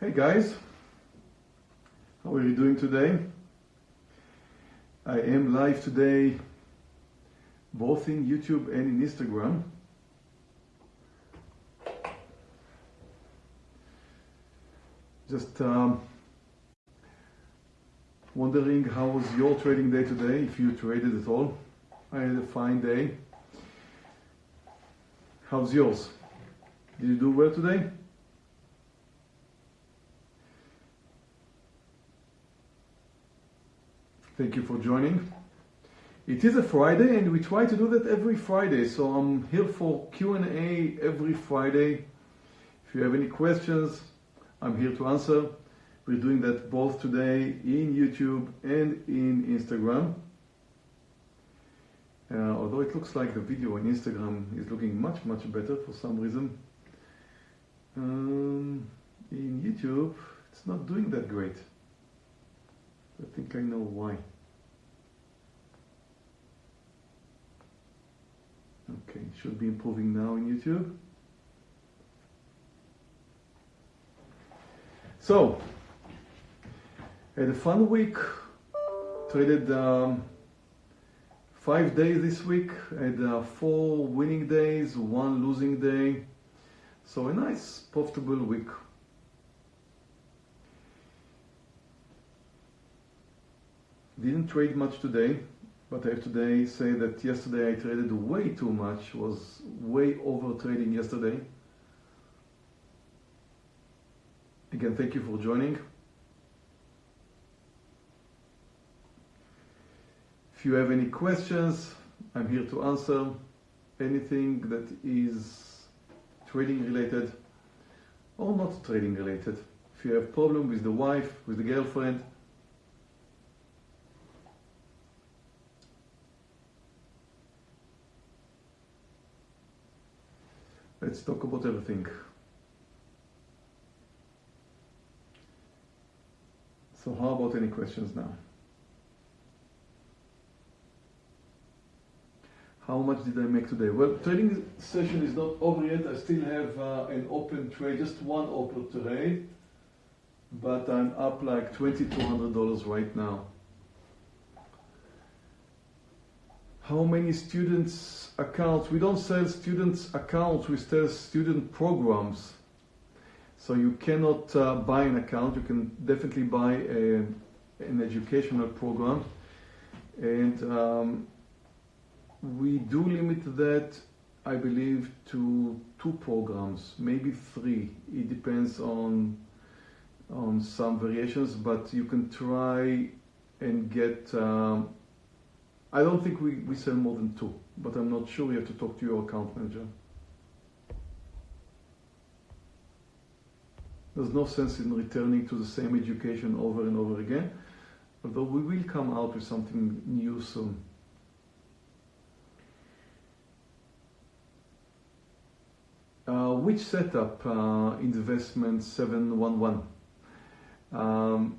Hey guys, how are you doing today? I am live today both in YouTube and in Instagram. Just um, wondering how was your trading day today, if you traded at all. I had a fine day. How's yours? Did you do well today? Thank you for joining. It is a Friday and we try to do that every Friday. So I'm here for Q&A every Friday. If you have any questions, I'm here to answer. We're doing that both today in YouTube and in Instagram. Uh, although it looks like the video on Instagram is looking much, much better for some reason. Um, in YouTube, it's not doing that great. I think I know why. Okay, should be improving now in YouTube. So, had a fun week. Traded um, five days this week. Had uh, four winning days, one losing day. So a nice profitable week. Didn't trade much today, but I have today say that yesterday I traded way too much, was way over trading yesterday. Again, thank you for joining. If you have any questions, I'm here to answer anything that is trading related or not trading related. If you have problem with the wife, with the girlfriend, Let's talk about everything. So how about any questions now? How much did I make today? Well, trading session is not over yet. I still have uh, an open trade, just one open trade, but I'm up like $2,200 right now. How many students accounts? We don't sell students accounts we sell student programs. So you cannot uh, buy an account. You can definitely buy a, an educational program. And um, we do limit that I believe to two programs maybe three. It depends on on some variations but you can try and get um, I don't think we, we sell more than two, but I'm not sure. You have to talk to your account manager. There's no sense in returning to the same education over and over again, although we will come out with something new soon. Uh, which setup uh, investment 711? Um,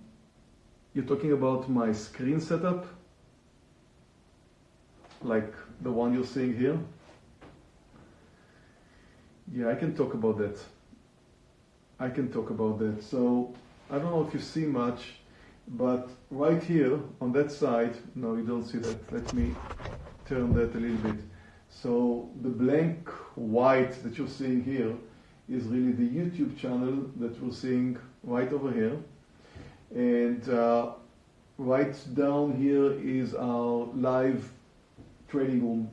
you're talking about my screen setup? Like the one you're seeing here. Yeah, I can talk about that. I can talk about that. So I don't know if you see much, but right here on that side, no, you don't see that. Let me turn that a little bit. So the blank white that you're seeing here is really the YouTube channel that we're seeing right over here. And uh, right down here is our live trading room.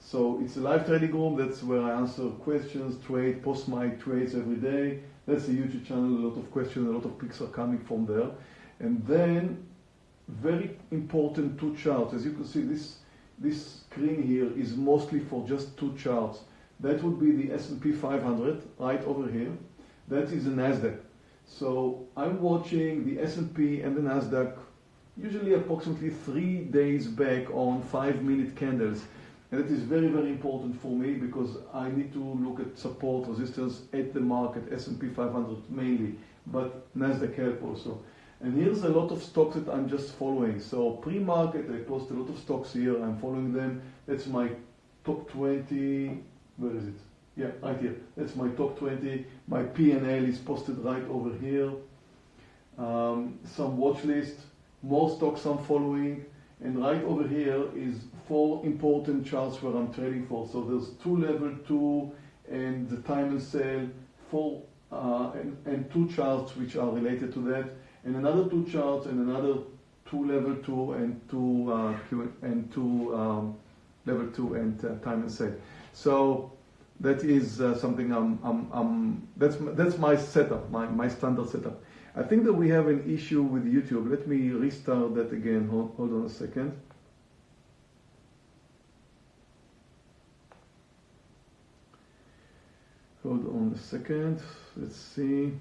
So it's a live trading room. That's where I answer questions, trade, post my trades every day. That's a YouTube channel. A lot of questions, a lot of pics are coming from there. And then very important two charts. As you can see, this this screen here is mostly for just two charts. That would be the S&P 500 right over here. That is the Nasdaq. So I'm watching the S&P and the Nasdaq usually approximately three days back on five minute candles. And it is very, very important for me because I need to look at support, resistance at the market, S&P 500 mainly, but NASDAQ help also. And here's a lot of stocks that I'm just following. So pre-market, I post a lot of stocks here. I'm following them. That's my top 20. Where is it? Yeah, right here. That's my top 20. My P&L is posted right over here. Um, some watch list, more stocks I'm following, and right over here is four important charts where I'm trading for. So there's two level two and the time and sale, four uh, and, and two charts which are related to that, and another two charts and another two level two and two uh, and two um, level two and uh, time and sale. So that is uh, something I'm, I'm, I'm, that's that's my setup, my, my standard setup. I think that we have an issue with YouTube. Let me restart that again. Hold, hold on a second. Hold on a second. Let's see.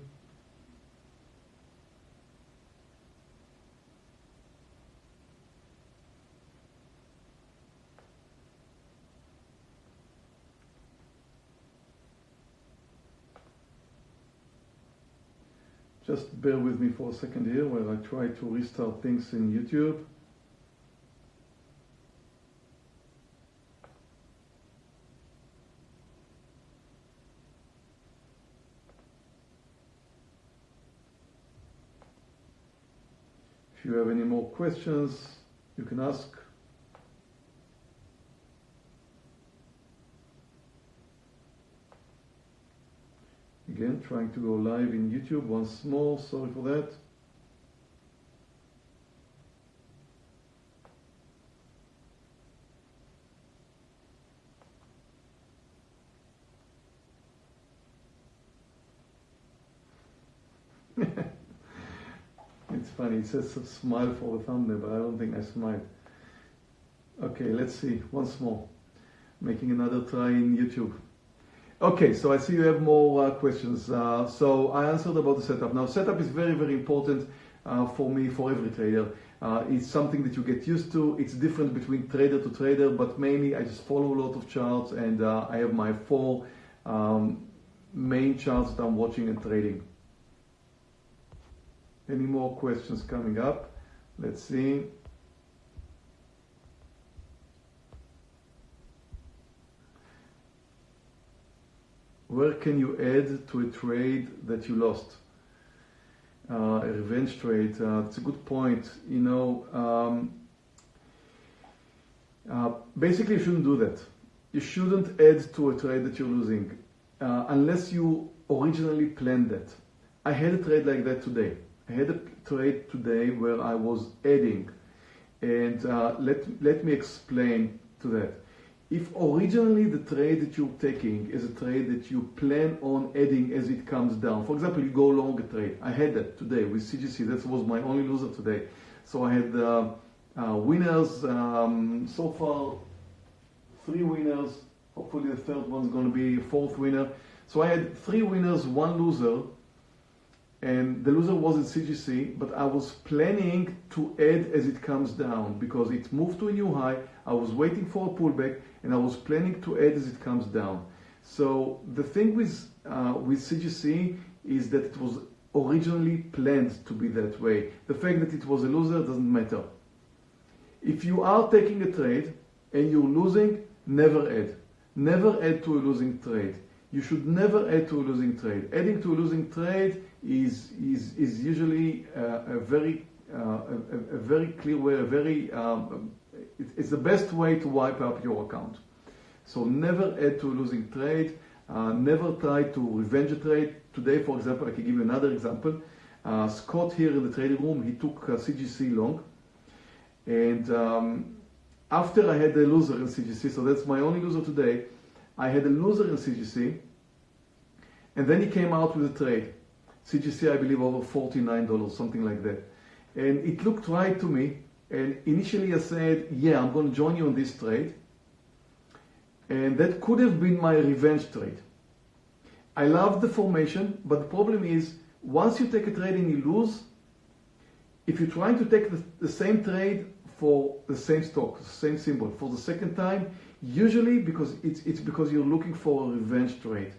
Just bear with me for a second here while I try to restart things in YouTube. If you have any more questions, you can ask. Again, trying to go live in YouTube once more, sorry for that. it's funny, it says smile for the thumbnail, but I don't think I smiled. Okay, let's see, once more. Making another try in YouTube. Okay, so I see you have more uh, questions. Uh, so I answered about the setup. Now, setup is very, very important uh, for me, for every trader. Uh, it's something that you get used to. It's different between trader to trader, but mainly I just follow a lot of charts and uh, I have my four um, main charts that I'm watching and trading. Any more questions coming up? Let's see. Where can you add to a trade that you lost? Uh, a revenge trade. Uh, it's a good point. You know, um, uh, basically, you shouldn't do that. You shouldn't add to a trade that you're losing uh, unless you originally planned that. I had a trade like that today. I had a trade today where I was adding, and uh, let let me explain to that if originally the trade that you're taking is a trade that you plan on adding as it comes down, for example, you go long a trade. I had that today with CGC. That was my only loser today. So I had uh, uh, winners um, so far, three winners. Hopefully the third one's going to be a fourth winner. So I had three winners, one loser, and the loser was in CGC, but I was planning to add as it comes down because it moved to a new high. I was waiting for a pullback and I was planning to add as it comes down. So the thing with uh, with CGC is that it was originally planned to be that way. The fact that it was a loser doesn't matter. If you are taking a trade and you're losing, never add. Never add to a losing trade. You should never add to a losing trade. Adding to a losing trade is is is usually uh, a very uh, a, a, very clear way, a very um, it's the best way to wipe up your account. So never add to a losing trade. Uh, never try to revenge a trade. Today, for example, I can give you another example. Uh, Scott here in the trading room, he took uh, CGC long. And um, after I had a loser in CGC, so that's my only loser today, I had a loser in CGC. And then he came out with a trade. CGC, I believe, over $49, something like that. And it looked right to me. And initially I said, yeah, I'm going to join you on this trade. And that could have been my revenge trade. I love the formation, but the problem is once you take a trade and you lose, if you're trying to take the, the same trade for the same stock, the same symbol for the second time, usually because it's, it's because you're looking for a revenge trade.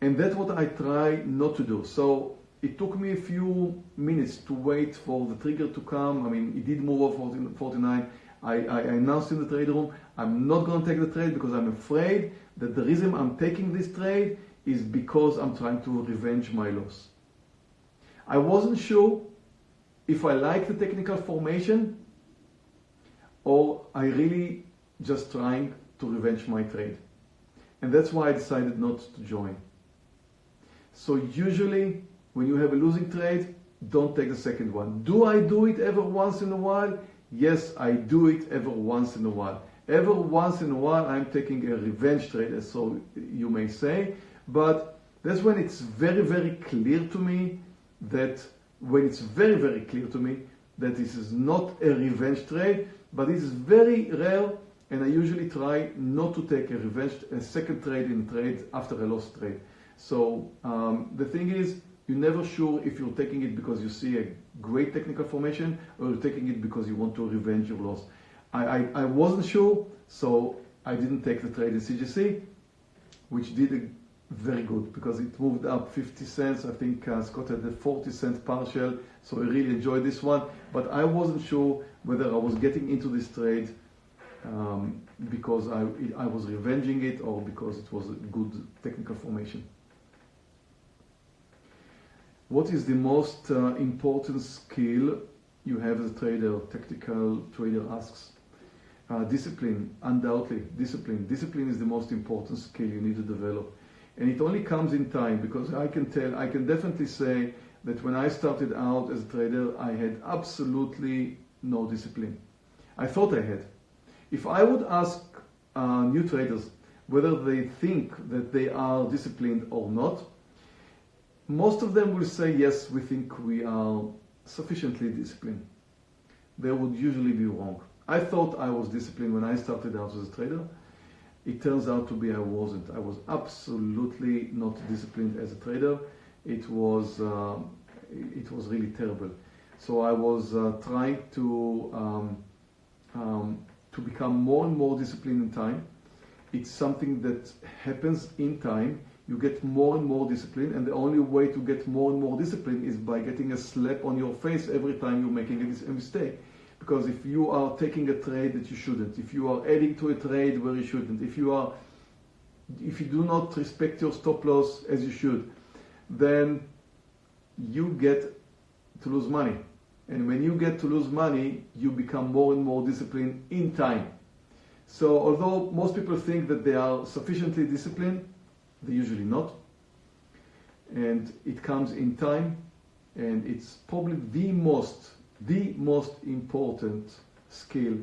And that's what I try not to do. So it took me a few minutes to wait for the trigger to come. I mean, it did move over 49. I, I announced in the trade room, I'm not going to take the trade because I'm afraid that the reason I'm taking this trade is because I'm trying to revenge my loss. I wasn't sure if I like the technical formation or I really just trying to revenge my trade. And that's why I decided not to join. So usually when you have a losing trade, don't take the second one. Do I do it ever once in a while? Yes, I do it ever once in a while. Ever once in a while, I'm taking a revenge trade, as so you may say, but that's when it's very, very clear to me that when it's very, very clear to me that this is not a revenge trade, but it is very rare, and I usually try not to take a revenge, a second trade in trade after a lost trade. So um, the thing is, you're never sure if you're taking it because you see a great technical formation or you're taking it because you want to revenge your loss. I, I, I wasn't sure, so I didn't take the trade in CGC, which did a very good because it moved up 50 cents. I think uh, Scott had a 40 cent partial, so I really enjoyed this one. But I wasn't sure whether I was getting into this trade um, because I, I was revenging it or because it was a good technical formation. What is the most uh, important skill you have as a trader? Tactical trader asks. Uh, discipline, undoubtedly, discipline. Discipline is the most important skill you need to develop. And it only comes in time because I can tell, I can definitely say that when I started out as a trader, I had absolutely no discipline. I thought I had. If I would ask uh, new traders whether they think that they are disciplined or not, most of them will say, yes, we think we are sufficiently disciplined. They would usually be wrong. I thought I was disciplined when I started out as a trader. It turns out to be I wasn't. I was absolutely not disciplined as a trader. It was uh, it was really terrible. So I was uh, trying to um, um, to become more and more disciplined in time. It's something that happens in time. You get more and more discipline, and the only way to get more and more discipline is by getting a slap on your face every time you're making a mistake. Because if you are taking a trade that you shouldn't, if you are adding to a trade where you shouldn't, if you are, if you do not respect your stop loss as you should, then you get to lose money. And when you get to lose money, you become more and more disciplined in time. So although most people think that they are sufficiently disciplined, they're usually not. And it comes in time, and it's probably the most the most important skill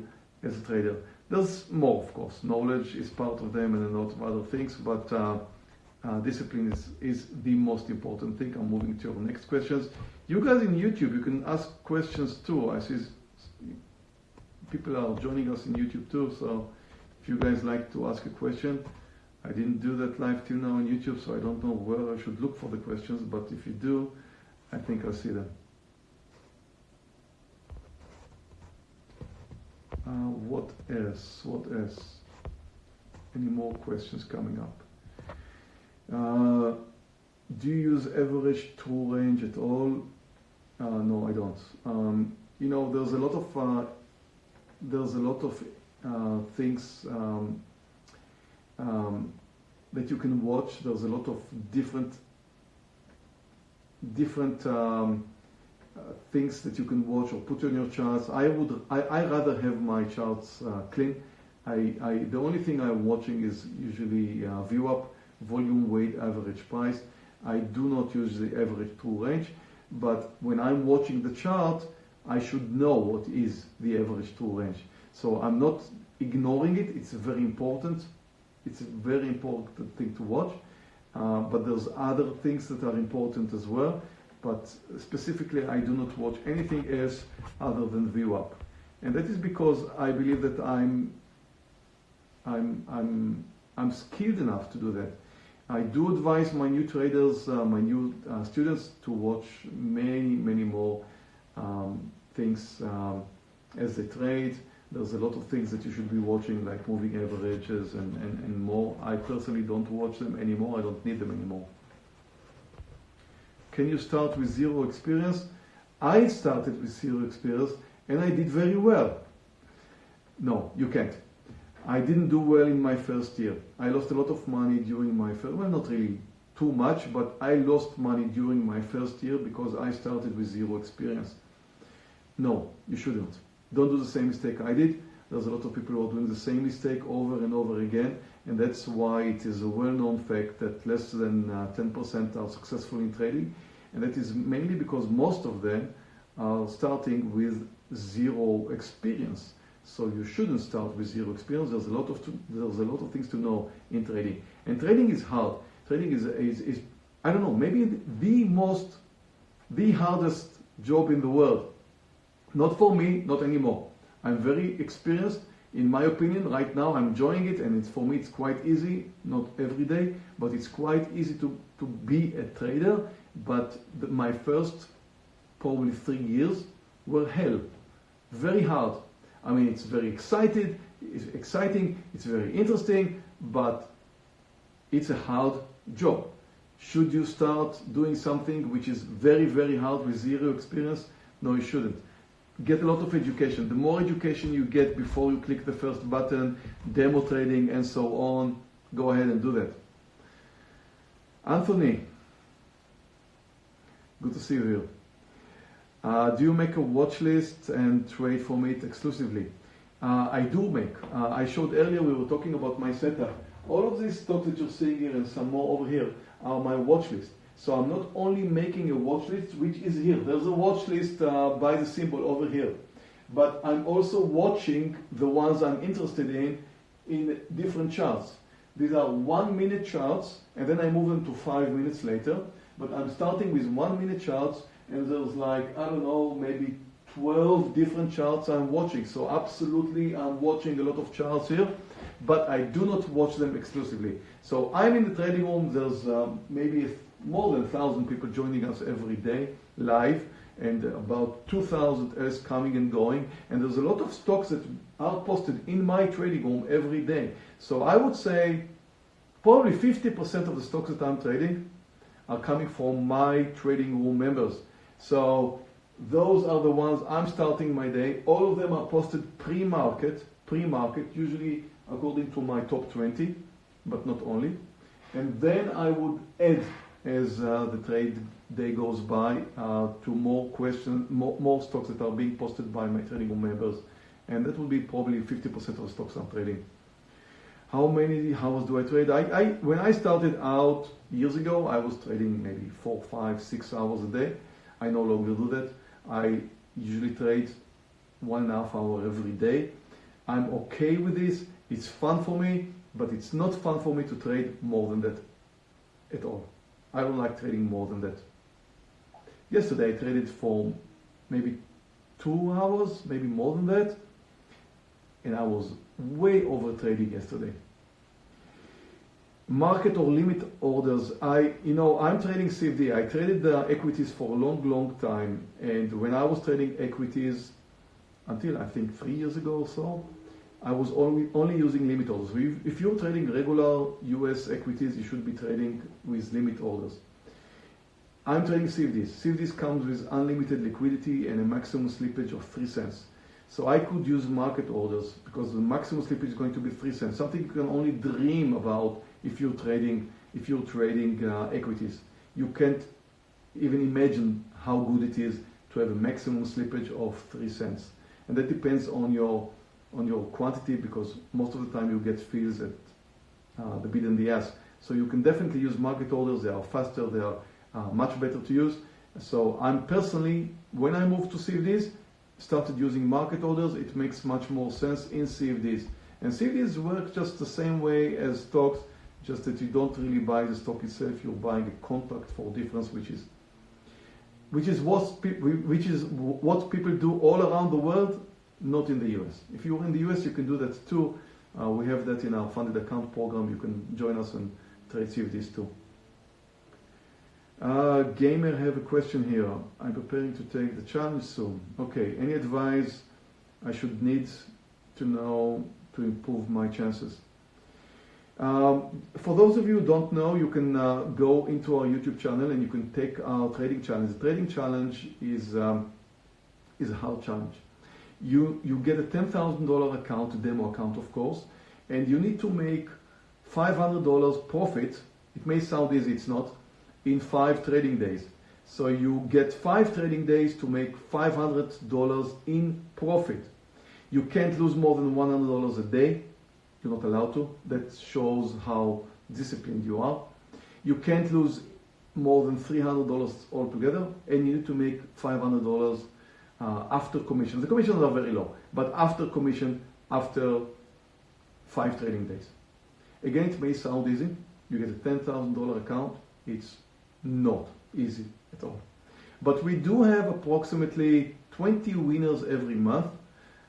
as a trader. There's more, of course. Knowledge is part of them and a lot of other things, but uh, uh, discipline is, is the most important thing. I'm moving to your next questions. You guys in YouTube, you can ask questions too. I see people are joining us in YouTube too, so if you guys like to ask a question, I didn't do that live till now on YouTube, so I don't know where I should look for the questions, but if you do, I think I'll see them. Uh, what else? What else? Any more questions coming up? Uh, do you use average true range at all? Uh, no, I don't. Um, you know, there's a lot of uh, there's a lot of uh, things um, um, that you can watch. There's a lot of different different um, uh, things that you can watch or put on your charts. I would, I, I rather have my charts uh, clean. I, I, the only thing I'm watching is usually uh, up volume, weight, average price. I do not use the average true range, but when I'm watching the chart, I should know what is the average true range. So I'm not ignoring it. It's very important. It's a very important thing to watch. Uh, but there's other things that are important as well but specifically I do not watch anything else other than VWAP. And that is because I believe that I'm, I'm, I'm, I'm skilled enough to do that. I do advise my new traders, uh, my new uh, students to watch many, many more um, things um, as they trade. There's a lot of things that you should be watching like moving averages and, and, and more. I personally don't watch them anymore. I don't need them anymore. Can you start with zero experience? I started with zero experience and I did very well. No, you can't. I didn't do well in my first year. I lost a lot of money during my first, well, not really too much, but I lost money during my first year because I started with zero experience. No, you shouldn't. Don't do the same mistake I did. There's a lot of people who are doing the same mistake over and over again, and that's why it is a well-known fact that less than uh, 10% are successful in trading, and that is mainly because most of them are starting with zero experience. So you shouldn't start with zero experience. There's a lot of to, there's a lot of things to know in trading, and trading is hard. Trading is is, is I don't know maybe the most the hardest job in the world. Not for me, not anymore. I'm very experienced. In my opinion, right now I'm enjoying it, and it's for me it's quite easy. Not every day, but it's quite easy to to be a trader. But the, my first probably three years were hell, very hard. I mean, it's very excited, it's exciting, it's very interesting, but it's a hard job. Should you start doing something which is very, very hard with zero experience? No, you shouldn't. Get a lot of education. The more education you get before you click the first button, demo trading and so on, go ahead and do that. Anthony, good to see you here. Uh, do you make a watch list and trade from it exclusively? Uh, I do make. Uh, I showed earlier we were talking about my setup. All of these stocks that you're seeing here and some more over here are my watch list. So I'm not only making a watch list, which is here. There's a watch list uh, by the symbol over here. But I'm also watching the ones I'm interested in in different charts. These are one minute charts, and then I move them to five minutes later. But I'm starting with one minute charts and there's like, I don't know, maybe 12 different charts I'm watching. So absolutely I'm watching a lot of charts here, but I do not watch them exclusively. So I'm in the trading room, there's um, maybe more than 1,000 people joining us every day live and about 2,000 else coming and going. And there's a lot of stocks that are posted in my trading room every day. So I would say probably 50% of the stocks that I'm trading are coming from my trading room members. So those are the ones I'm starting my day. All of them are posted pre-market, pre-market, usually according to my top 20, but not only. And then I would add as uh, the trade day goes by uh, to more questions, more, more, stocks that are being posted by my trading room members. And that will be probably 50% of the stocks I'm trading. How many hours do I trade? I, I, when I started out years ago, I was trading maybe four, five, six hours a day. I no longer do that. I usually trade one and a half hour every day. I'm okay with this. It's fun for me, but it's not fun for me to trade more than that at all. I don't like trading more than that. Yesterday I traded for maybe two hours, maybe more than that, and I was way over trading yesterday market or limit orders. I, you know, I'm trading CFD. I traded the equities for a long, long time. And when I was trading equities until I think three years ago or so, I was only, only using limit orders. If you're trading regular US equities, you should be trading with limit orders. I'm trading CFDs. CFDs comes with unlimited liquidity and a maximum slippage of 3 cents. So I could use market orders because the maximum slippage is going to be 3 cents, something you can only dream about if you're trading if you're trading uh, equities. You can't even imagine how good it is to have a maximum slippage of three cents, and that depends on your on your quantity because most of the time you get fills at uh, the bid and the ask. So you can definitely use market orders. They are faster. They are uh, much better to use. So I'm personally, when I moved to CFDs, started using market orders. It makes much more sense in CFDs. And CFDs work just the same way as stocks just that you don't really buy the stock itself, you're buying a contract for difference, which is which is what which is what people do all around the world, not in the US. If you're in the US, you can do that too. Uh, we have that in our funded account program. You can join us and trade CFDs too. Uh, gamer have a question here. I'm preparing to take the challenge soon. Okay, any advice I should need to know to improve my chances? Um, for those of you who don't know, you can uh, go into our YouTube channel and you can take our trading challenge. The trading challenge is um, is a hard challenge. You you get a ten thousand dollar account, a demo account, of course, and you need to make $500 profit. It may sound easy, it's not, in five trading days. So you get five trading days to make $500 in profit. You can't lose more than $100 a day. You're not allowed to. That shows how disciplined you are. You can't lose more than $300 altogether, and you need to make $500 uh, after commission. The commissions are very low, but after commission, after five trading days. Again, it may sound easy. You get a $10,000 account. It's not easy at all. But we do have approximately 20 winners every month,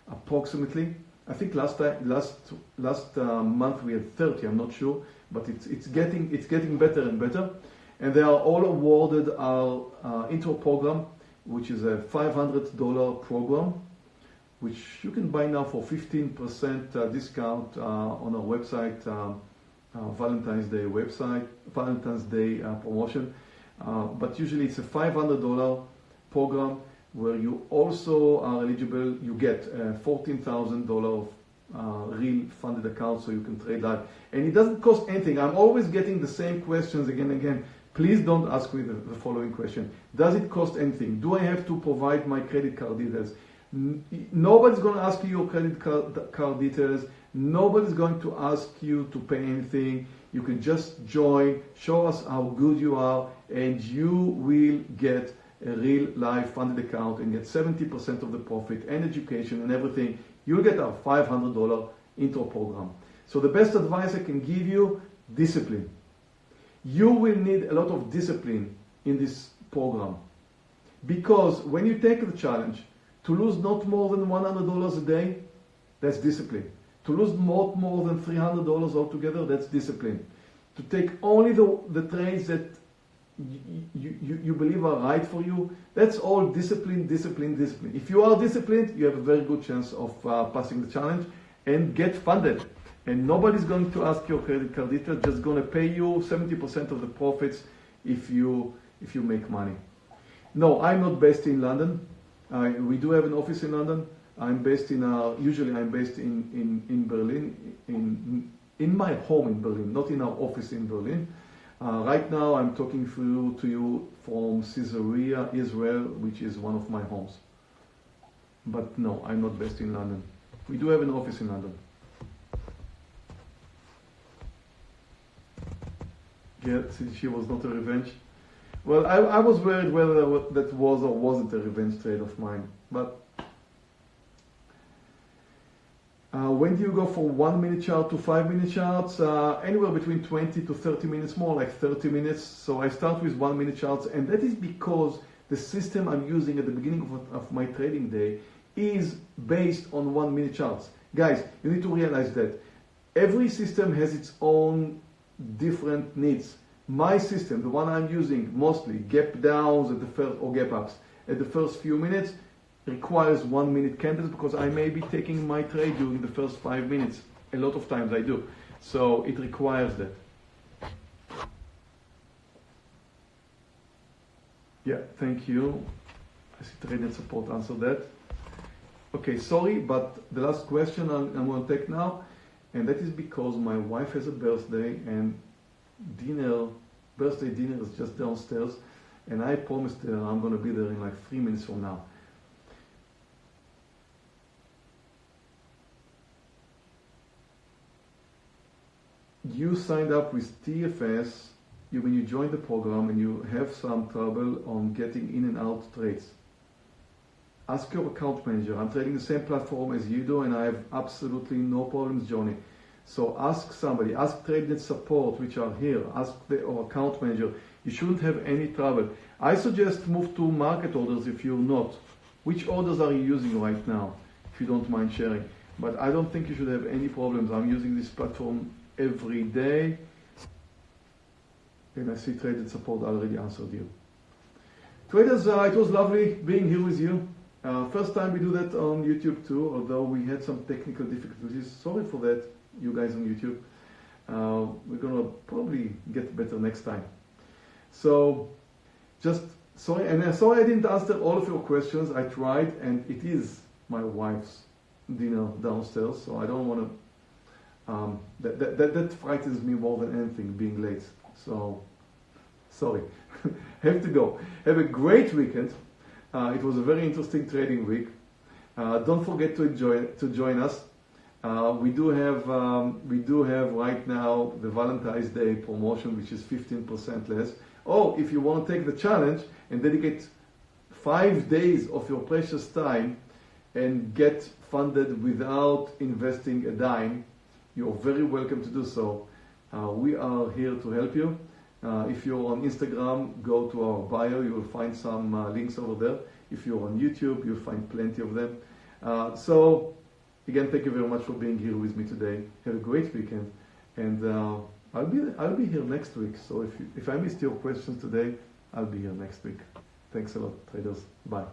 approximately. I think last time, last last uh, month we had 30. I'm not sure, but it's it's getting it's getting better and better, and they are all awarded our uh, intro program, which is a $500 program, which you can buy now for 15% uh, discount uh, on our website, uh, uh, Valentine's Day website, Valentine's Day uh, promotion. Uh, but usually it's a $500 program where you also are eligible, you get uh, $14,000 uh, real funded account so you can trade live. And it doesn't cost anything. I'm always getting the same questions again and again. Please don't ask me the, the following question. Does it cost anything? Do I have to provide my credit card details? N- Nobody's going to ask you your credit card, card details. Nobody's going to ask you to pay anything. You can just join, show us how good you are, and you will get a real life funded account and get 70% of the profit and education and everything. You'll get our $500 intro program. So the best advice I can give you, discipline. You will need a lot of discipline in this program. Because when you take the challenge to lose not more than $100 a day, that's discipline. To lose not more than $300 altogether, that's discipline. To take only the, the trades that you, you, you believe are right for you, that's all discipline, discipline, discipline. If you are disciplined, you have a very good chance of uh, passing the challenge and get funded. And nobody's going to ask your credit card details, just going to pay you 70% of the profits if you, if you make money. No, I'm not based in London. Uh, we do have an office in London. I'm based in, uh, usually I'm based in, in, in Berlin, in, in my home in Berlin, not in our office in Berlin. Uh, right now I'm talking through to you from Caesarea, Israel, which is one of my homes. But no, I'm not based in London. We do have an office in London. Yeah, since she was not a revenge. Well, I, I was worried whether that was or wasn't a revenge trade of mine. But uh, when do you go from one minute chart to five minute charts? Uh, anywhere between 20 to 30 minutes, more like 30 minutes. So I start with one minute charts, and that is because the system I'm using at the beginning of, of my trading day is based on one minute charts. Guys, you need to realize that every system has its own different needs. My system, the one I'm using mostly, gap downs at the first or gap ups at the first few minutes, requires one minute candles because I may be taking my trade during the first five minutes. A lot of times I do. So it requires that. Yeah, thank you. I see TradeNet support answer that. Okay, sorry, but the last question I'm, I'm going to take now, and that is because my wife has a birthday and dinner, birthday dinner is just downstairs, and I promised her I'm going to be there in like three minutes from now. You signed up with TFS, you, when you join the program and you have some trouble on getting in and out trades, ask your account manager. I'm trading the same platform as you do and I have absolutely no problems joining. So ask somebody, ask TradeNet support, which are here, ask the or account manager. You shouldn't have any trouble. I suggest move to market orders if you're not. Which orders are you using right now, if you don't mind sharing? But I don't think you should have any problems. I'm using this platform every day. And I see TradeNet support already answered you. Traders, uh, it was lovely being here with you. Uh, first time we do that on YouTube too, although we had some technical difficulties. Sorry for that, you guys on YouTube. Uh, we're gonna probably get better next time. So, just sorry, and uh, sorry I didn't answer all of your questions. I tried, and it is my wife's dinner downstairs, so I don't want to Um, that, that, that, that frightens me more than anything, being late. So, sorry. Have to go. Have a great weekend. Uh, it was a very interesting trading week. Uh, don't forget to enjoy to join us. Uh, we do have um, we do have right now the Valentine's Day promotion, which is 15% less. Oh, if you want to take the challenge and dedicate five days of your precious time and get funded without investing a dime, you're very welcome to do so. Uh, we are here to help you. Uh, if you're on Instagram, go to our bio. You will find some uh, links over there. If you're on YouTube, you'll find plenty of them. Uh, so, again, thank you very much for being here with me today. Have a great weekend, and uh, I'll be I'll be here next week. So if you, if I missed your questions today, I'll be here next week. Thanks a lot, traders. Bye.